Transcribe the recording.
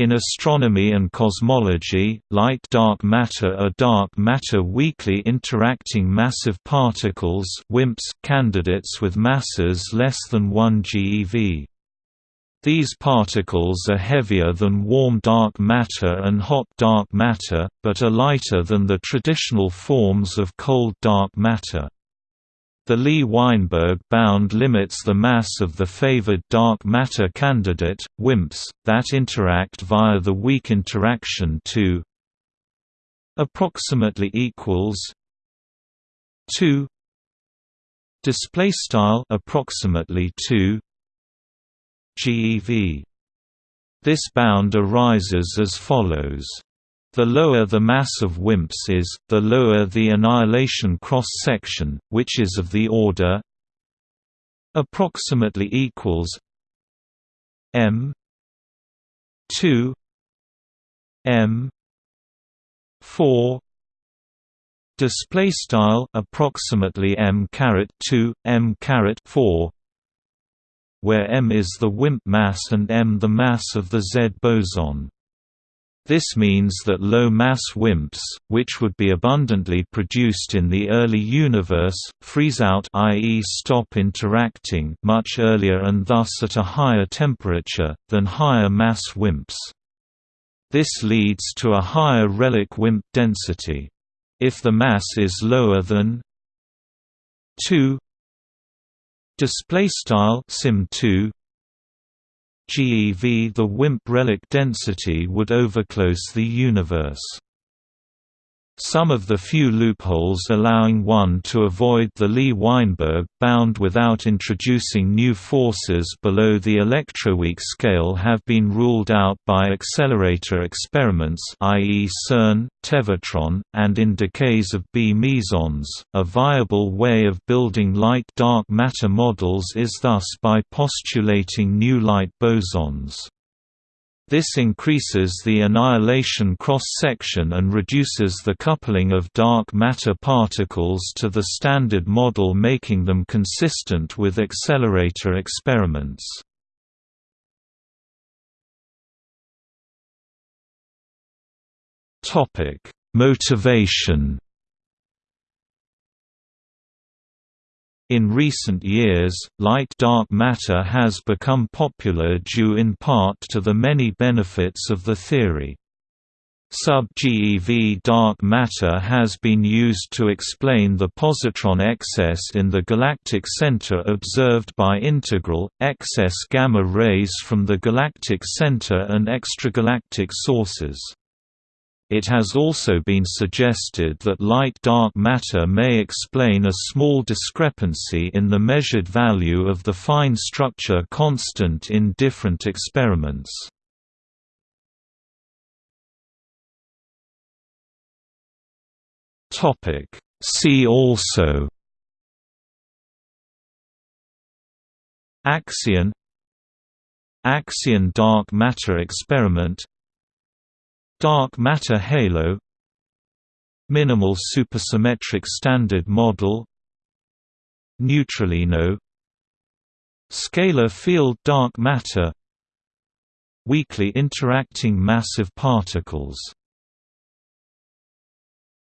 In astronomy and cosmology, light-dark matter are dark matter weakly interacting massive particles WIMPs candidates with masses less than 1 GeV. These particles are heavier than warm dark matter and hot dark matter, but are lighter than the traditional forms of cold dark matter. The Lee-Weinberg bound limits the mass of the favored dark matter candidate, WIMPs, that interact via the weak interaction to approximately equals 2 display style approximately 2 GeV this bound arises as follows the lower the mass of WIMPs is, the lower the annihilation cross-section, which is of the order approximately equals m 2 m 4 display style approximately m caret 2 m caret 4 where m is the WIMP mass and m the mass of the Z boson this means that low-mass WIMPs, which would be abundantly produced in the early universe, freeze out i.e. stop interacting much earlier and thus at a higher temperature, than higher-mass WIMPs. This leads to a higher relic WIMP density. If the mass is lower than 2 display style sim 2 GeV the WIMP relic density would overclose the universe. Some of the few loopholes allowing one to avoid the Lee-Weinberg bound without introducing new forces below the electroweak scale have been ruled out by accelerator experiments i.e. CERN, Tevatron, and in decays of B mesons. A viable way of building light-dark matter models is thus by postulating new light bosons. This increases the annihilation cross-section and reduces the coupling of dark matter particles to the standard model making them consistent with accelerator experiments. Motivation In recent years, light-dark matter has become popular due in part to the many benefits of the theory. Sub-GeV dark matter has been used to explain the positron excess in the galactic center observed by integral, excess gamma rays from the galactic center and extragalactic sources. It has also been suggested that light-dark matter may explain a small discrepancy in the measured value of the fine structure constant in different experiments. See also Axion Axion dark matter experiment Dark matter halo Minimal supersymmetric standard model Neutralino Scalar field dark matter Weakly interacting massive particles